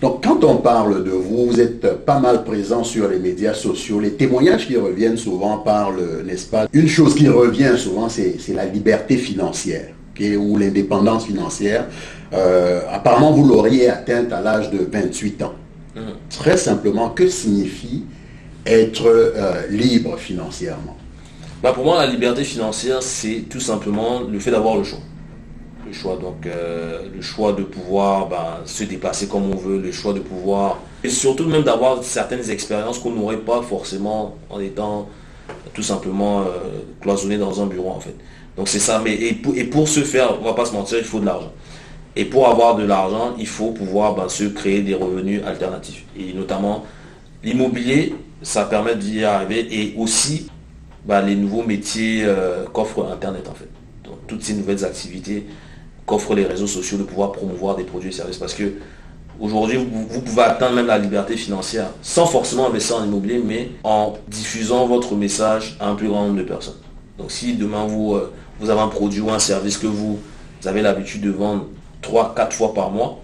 Donc, quand on parle de vous, vous êtes pas mal présent sur les médias sociaux. Les témoignages qui reviennent souvent parlent, n'est-ce pas? Une chose qui revient souvent, c'est la liberté financière ou l'indépendance financière. Euh, apparemment, vous l'auriez atteinte à l'âge de 28 ans. Mmh. Très simplement, que signifie être euh, libre financièrement? Bah Pour moi, la liberté financière, c'est tout simplement le fait d'avoir le choix le choix donc euh, le choix de pouvoir bah, se déplacer comme on veut le choix de pouvoir et surtout même d'avoir certaines expériences qu'on n'aurait pas forcément en étant tout simplement euh, cloisonné dans un bureau en fait. Donc c'est ça mais et pour, ce faire on va pas se mentir il faut de l'argent. Et pour avoir de l'argent il faut pouvoir bah, se créer des revenus alternatifs. Et notamment l'immobilier ça permet d'y arriver et aussi bah, les nouveaux métiers euh, qu'offre internet en fait. Donc toutes ces nouvelles activités qu'offrent les réseaux sociaux de pouvoir promouvoir des produits et services. Parce que aujourd'hui, vous, pouvez atteindre même la liberté financière sans forcément investir en immobilier, mais en diffusant votre message à un plus grand nombre de personnes. Donc si demain vous, euh, vous avez un produit ou un service que vous, avez l'habitude de vendre 3, 4 fois par mois,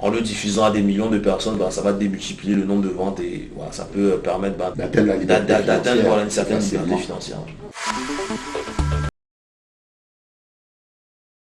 en le diffusant à des millions de personnes, ben, ça va démultiplier le nombre de ventes et voilà, ça peut permettre ben, d'atteindre une certaine liberté financière.